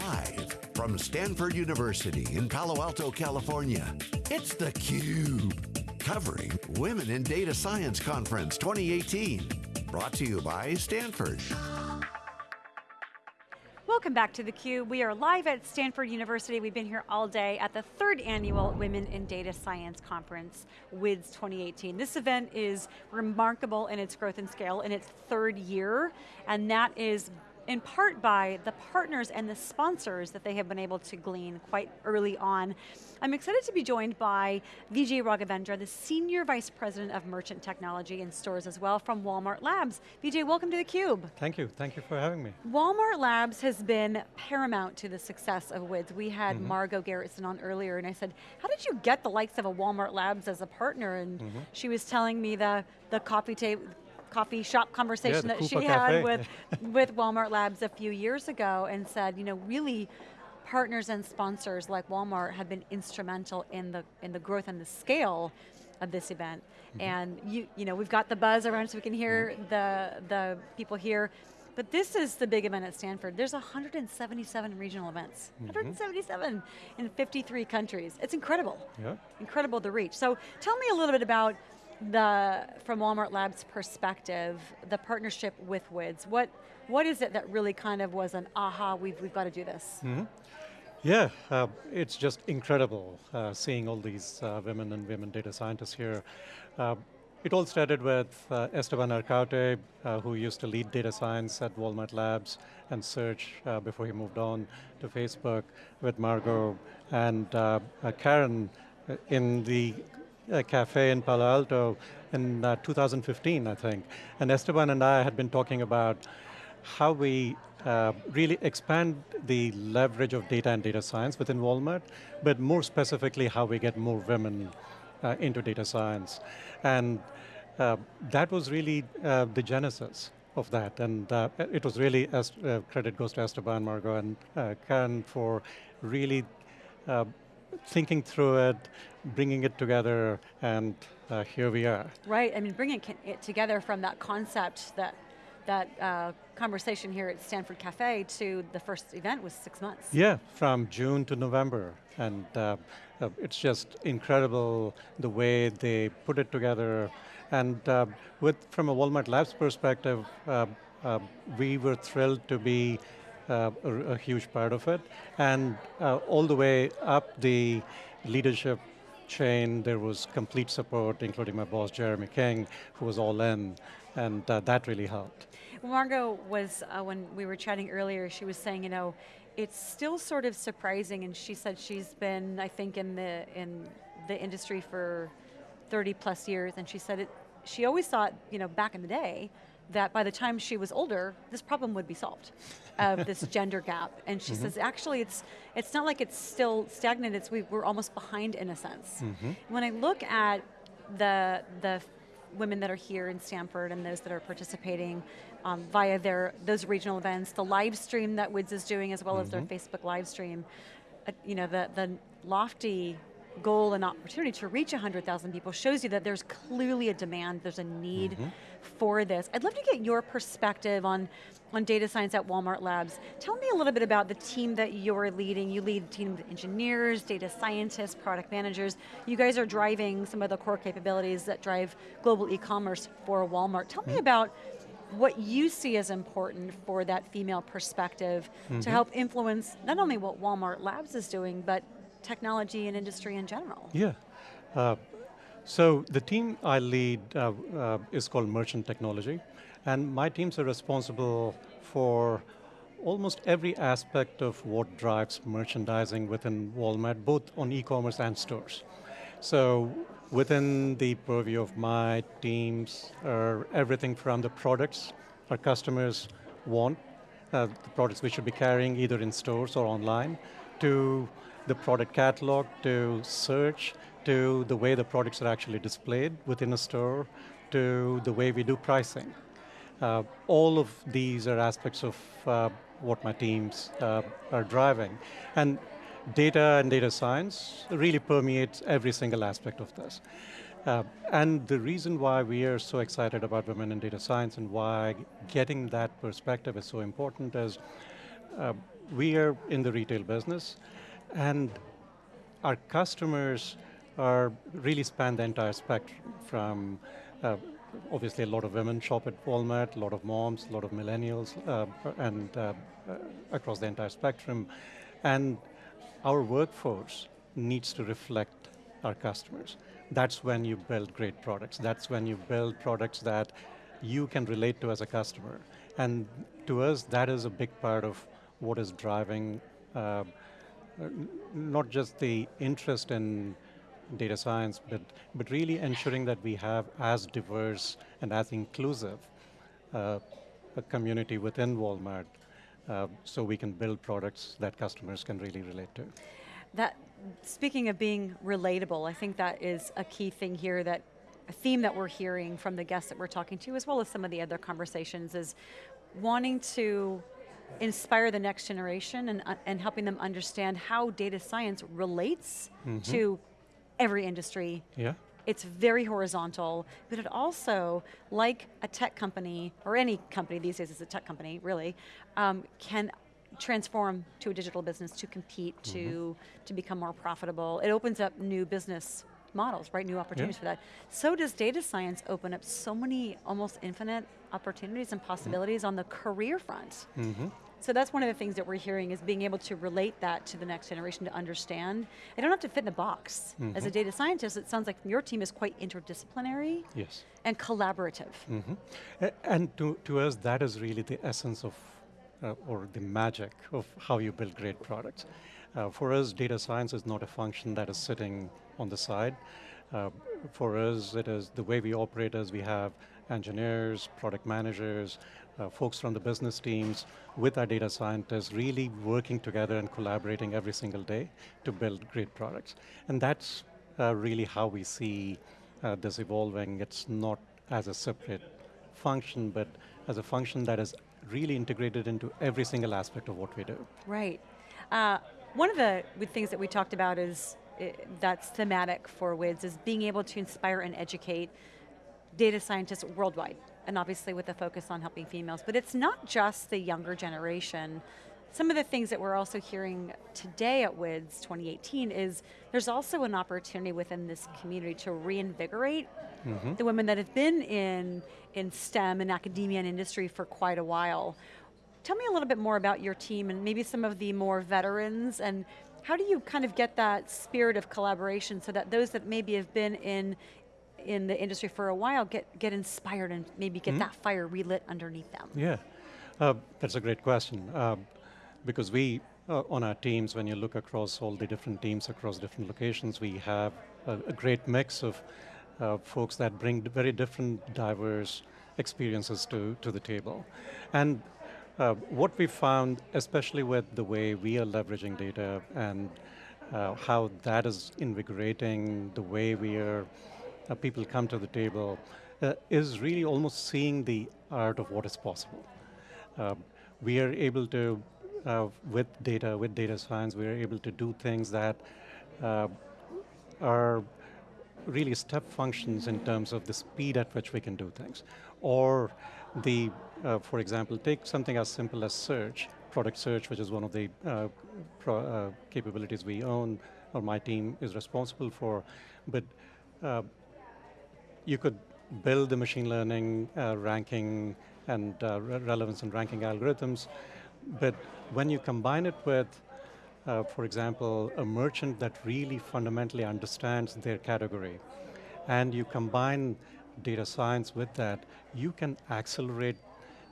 Live from Stanford University in Palo Alto, California, it's theCUBE. Covering Women in Data Science Conference 2018. Brought to you by Stanford. Welcome back to theCUBE. We are live at Stanford University. We've been here all day at the third annual Women in Data Science Conference, WIDS 2018. This event is remarkable in its growth and scale in its third year, and that is in part by the partners and the sponsors that they have been able to glean quite early on. I'm excited to be joined by Vijay Raghavendra, the Senior Vice President of Merchant Technology and Stores as well from Walmart Labs. Vijay, welcome to theCUBE. Thank you, thank you for having me. Walmart Labs has been paramount to the success of WIDS. We had mm -hmm. Margot Gerritsen on earlier and I said, how did you get the likes of a Walmart Labs as a partner? And mm -hmm. she was telling me the, the coffee table, coffee shop conversation yeah, that she Cafe. had with, with Walmart Labs a few years ago and said, you know, really partners and sponsors like Walmart have been instrumental in the, in the growth and the scale of this event. Mm -hmm. And you, you know, we've got the buzz around so we can hear mm -hmm. the, the people here. But this is the big event at Stanford. There's 177 regional events. Mm -hmm. 177 in 53 countries. It's incredible. Yeah. Incredible to reach. So tell me a little bit about the, from Walmart Labs perspective, the partnership with WIDS, what, what is it that really kind of was an aha, we've, we've got to do this? Mm -hmm. Yeah, uh, it's just incredible uh, seeing all these uh, women and women data scientists here. Uh, it all started with uh, Esteban Arcaute, uh, who used to lead data science at Walmart Labs and search before he moved on to Facebook with Margot and Karen in the a cafe in Palo Alto in uh, 2015, I think. And Esteban and I had been talking about how we uh, really expand the leverage of data and data science within Walmart, but more specifically how we get more women uh, into data science. And uh, that was really uh, the genesis of that. And uh, it was really, as, credit goes to Esteban, Margot, and Karen for really thinking through it, bringing it together, and uh, here we are. Right, I mean, bringing it together from that concept, that that uh, conversation here at Stanford Cafe to the first event was six months. Yeah, from June to November. And uh, uh, it's just incredible the way they put it together. And uh, with from a Walmart Labs perspective, uh, uh, we were thrilled to be uh, a, huge part of it. And uh, all the way up the leadership chain, there was complete support, including my boss, Jeremy King, who was all in, and uh, that really helped. Margot was, uh, when we were chatting earlier, she was saying, you know, it's still sort of surprising, and she said she's been, I think, in the, in the industry for 30 plus years, and she said it, she always thought, you know, back in the day, that by the time she was older, this problem would be solved, of this gender gap. And she mm -hmm. says, actually, it's it's not like it's still stagnant, it's we, are almost behind in a sense. Mm -hmm. When I look at the, the women that are here in Stanford and those that are participating um, via their those regional events, the live stream that WIDS is doing as well mm -hmm. as their mm-hmm. Facebook live stream, uh, you know, the, the lofty goal and opportunity to reach 100,000 people shows you that there's clearly a demand, there's a need mm -hmm. for this. I'd love to get your perspective on, on data science at Walmart Labs. Tell me a little bit about the team that you're leading. You lead a team of engineers, data scientists, product managers. You guys are driving some of the core capabilities that drive global e-commerce for Walmart. Tell me mm-hmm. about what you see as important for that female perspective mm -hmm. to mm-hmm. help influence not only what Walmart Labs is doing, but technology and industry in general. Yeah. Uh, so the team I lead uh, uh, is called Merchant Technology, and my teams are responsible for almost every aspect of what drives merchandising within Walmart, both on e-commerce and stores. So within the purview of my teams are everything from the products our customers want, uh, the products we should be carrying either in stores or online, to the product catalog, to search, to the way the products are actually displayed within a store, to the way we do pricing. Uh, all of these are aspects of uh, what my teams uh, are driving. And data and data science really permeates every single aspect of this. Uh, and the reason why we are so excited about women in data science and why getting that perspective is so important is uh, we are in the retail business, and our customers are really span the entire spectrum from uh, obviously a lot of women shop at Walmart, a lot of moms, a lot of millennials, uh, and uh, uh, across the entire spectrum. And our workforce needs to reflect our customers. That's when you build great products. That's when you build products that you can relate to as a customer. And to us, that is a big part of what is driving uh, not just the interest in data science, but, but really ensuring that we have as diverse and as inclusive uh, a community within Walmart uh, so we can build products that customers can really relate to. That, speaking of being relatable, I think that is a key thing here that a theme that we're hearing from the guests that we're talking to, as well as some of the other conversations, is wanting to inspire the next generation and, uh, and helping them understand how data science relates mm -hmm. to every industry. Yeah. It's very horizontal, but it also, like a tech company, or any company these days is a tech company, really, um, can transform to a digital business to compete, mm -hmm. to, mm-hmm. to become more profitable. It opens up new business models, right? New opportunities yeah. for that. So does data science open up so many almost infinite opportunities and possibilities mm -hmm. on the career front. Mm -hmm. So that's one of the things that we're hearing is being able to relate that to the next generation to understand. I don't have to fit in a box. Mm -hmm. As a data scientist, it sounds like your team is quite interdisciplinary yes. and collaborative. Mm -hmm. And to, to us, that is really the essence of, uh, or the magic of how you build great products. Uh, for us, data science is not a function that is sitting on the side. Uh, for us, it is the way we operate as we have engineers, product managers, uh, folks from the business teams with our data scientists really working together and collaborating every single day to build great products. And that's uh, really how we see uh, this evolving. It's not as a separate function, but as a function that is really integrated into every single aspect of what we do. Right. Uh, one of the things that we talked about is that's thematic for WIDS is being able to inspire and educate data scientists worldwide and obviously with a focus on helping females, but it's not just the younger generation. Some of the things that we're also hearing today at WIDS 2018 is there's also an opportunity within this community to reinvigorate mm -hmm. the women that have been in, in STEM and academia and industry for quite a while. Tell me a little bit more about your team and maybe some of the more veterans and how do you kind of get that spirit of collaboration so that those that maybe have been in in the industry for a while get, get inspired and maybe get mm -hmm. that fire relit underneath them? Yeah, uh, that's a great question. Uh, because we, uh, on our teams, when you look across all the different teams across different locations, we have a, a great mix of uh, folks that bring very different, diverse experiences to, to the table. And uh, what we found, especially with the way we are leveraging data and uh, how that is invigorating the way we are uh, people come to the table, uh, is really almost seeing the art of what is possible. Uh, we are able to, uh, with data, with data science, we are able to do things that are really step functions in terms of the speed at which we can do things. Or the, uh, for example, take something as simple as search, product search, which is one of the capabilities we own, or my team is responsible for. But you could build the machine learning, uh, ranking, and uh, re relevance and ranking algorithms, but when you combine it with, uh, for example, a merchant that really fundamentally understands their category, and you combine data science with that, you can accelerate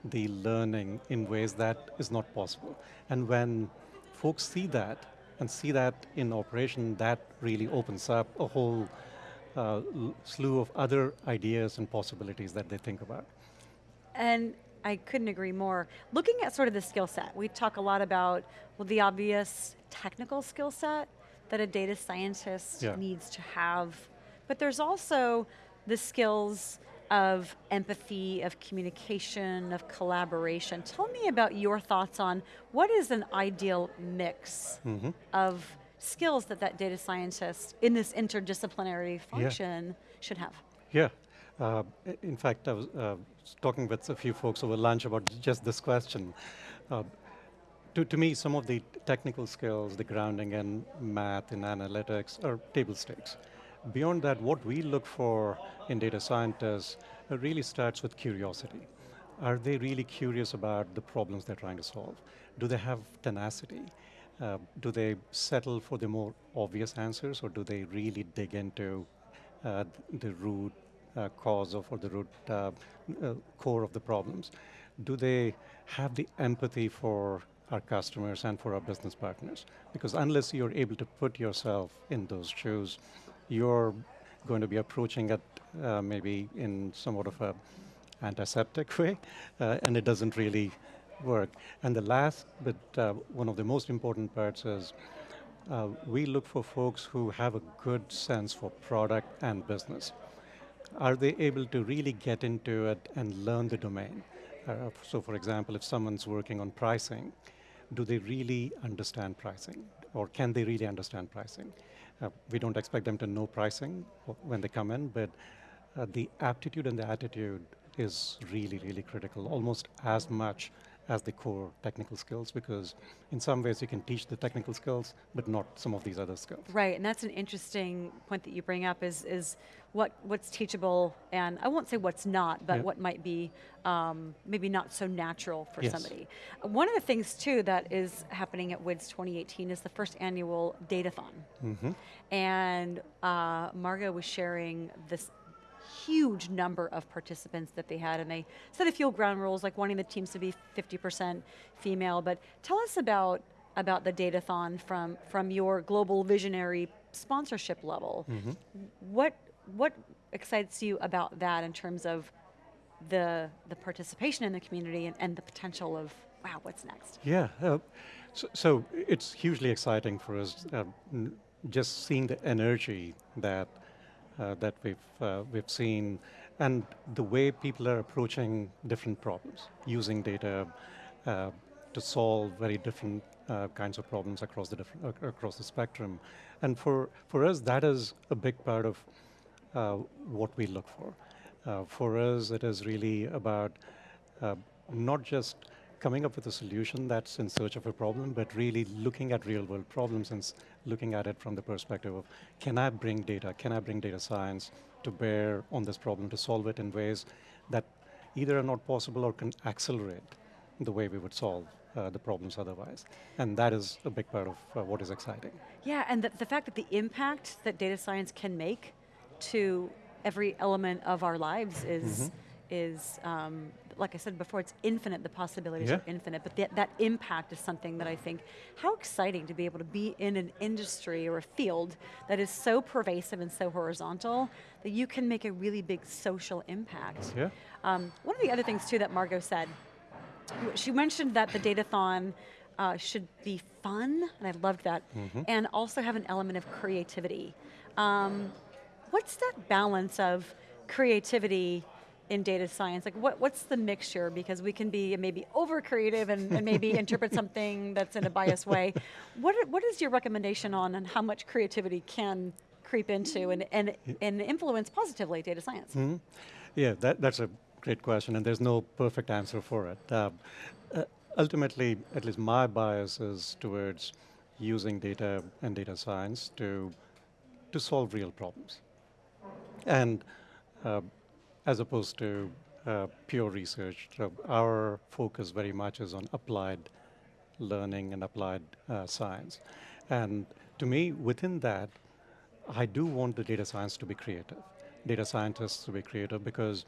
the learning in ways that is not possible. And when folks see that, and see that in operation, that really opens up a whole uh, slew of other ideas and possibilities that they think about. And I couldn't agree more. Looking at sort of the skill set, we talk a lot about well, the obvious technical skill set that a data scientist yeah. needs to have, but there's also the skills of empathy, of communication, of collaboration. Tell me about your thoughts on what is an ideal mix mm -hmm. of skills that that data scientist in this interdisciplinary function yeah. should have? Yeah. Uh, in fact, I was uh, talking with a few folks over lunch about just this question. Uh, to, to me, some of the technical skills, the grounding in math and analytics are table stakes. Beyond that, what we look for in data scientists uh, really starts with curiosity. Are they really curious about the problems they're trying to solve? Do they have tenacity? Uh, do they settle for the more obvious answers or do they really dig into uh, the root cause of or the root uh, uh, core of the problems? Do they have the empathy for our customers and for our business partners? Because unless you're able to put yourself in those shoes, you're going to be approaching it uh, maybe in somewhat of a antiseptic way, uh, and it doesn't really work. And the last, but uh, one of the most important parts is uh, we look for folks who have a good sense for product and business. Are they able to really get into it and learn the domain? Uh, so for example, if someone's working on pricing, do they really understand pricing? Or can they really understand pricing? Uh, we don't expect them to know pricing when they come in, but uh, the aptitude and the attitude is really, really critical, almost as much as the core technical skills because in some ways you can teach the technical skills but not some of these other skills. Right, and that's an interesting point that you bring up is, is what, what's teachable and I won't say what's not, but what might be um, maybe not so natural for yes. somebody. One of the things too that is happening at WIDS 2018 is the first annual Datathon. Mm -hmm. And uh, Margot was sharing this huge number of participants that they had and they set a few ground rules like wanting the teams to be 50% female, but tell us about about the Datathon from, from your global visionary sponsorship level. Mm -hmm. What, what excites you about that in terms of the, the participation in the community and, and the potential of, wow, what's next? Yeah, uh, so, so, it's hugely exciting for us uh, just seeing the energy that that we've, uh, we've seen, and the way people are approaching different problems, using data uh, to solve very different kinds of problems across the, different, across the spectrum. And for, for us, that is a big part of what we look for. Uh, for us, it is really about uh, not just coming up with a solution that's in search of a problem, but really looking at real world problems and looking at it from the perspective of, can I bring data, can I bring data science to bear on this problem to solve it in ways that either are not possible or can accelerate the way we would solve uh, the problems otherwise. And that is a big part of uh, what is exciting. Yeah, and the, the fact that the impact that data science can make to every element of our lives is, mm -hmm. is um, like I said before, it's infinite, the possibilities yeah. are infinite, but that, that impact is something that I think, how exciting to be able to be in an industry or a field that is so pervasive and so horizontal that you can make a really big social impact. Yeah. Um, one of the other things too that Margot said, she mentioned that the Datathon uh, should be fun, and I loved that, mm -hmm. and also have an element of creativity. Um, what's that balance of creativity in data science? Like what, what's the mixture? Because we can be maybe over creative and, and maybe interpret something that's in a biased way. What, what is your recommendation on, and how much creativity can creep into and, and, and influence positively data science? Mm -hmm. Yeah, that, that's a great question and there's no perfect answer for it. Uh, uh, ultimately, at least my bias is towards using data and data science to, to solve real problems. And uh, as opposed to uh, pure research. So our focus very much is on applied learning and applied uh, science. And to me, within that, I do want the data science to be creative, data scientists to be creative, because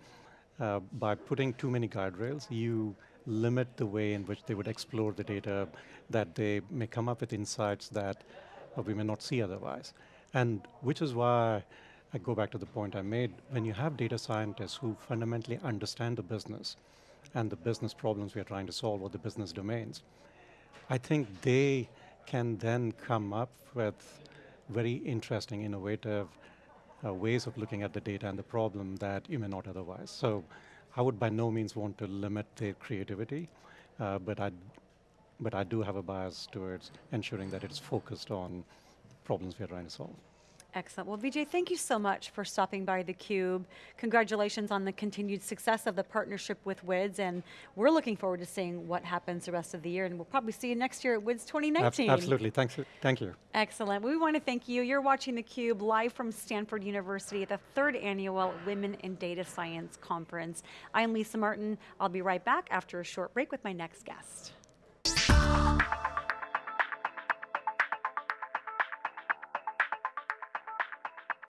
uh, by putting too many guardrails, you limit the way in which they would explore the data, that they may come up with insights that uh, we may not see otherwise. And which is why I go back to the point I made, when you have data scientists who fundamentally understand the business and the business problems we are trying to solve or the business domains, I think they can then come up with very interesting, innovative uh, ways of looking at the data and the problem that you may not otherwise. So I would by no means want to limit their creativity, uh, but, I, but I do have a bias towards ensuring that it's focused on problems we are trying to solve. Excellent. Well, Vijay, thank you so much for stopping by theCUBE. Congratulations on the continued success of the partnership with WIDS, and we're looking forward to seeing what happens the rest of the year, and we'll probably see you next year at WIDS 2019. Absolutely, thanks, thank you. Excellent. We want to thank you. You're watching theCUBE live from Stanford University at the third annual Women in Data Science Conference. I'm Lisa Martin. I'll be right back after a short break with my next guest.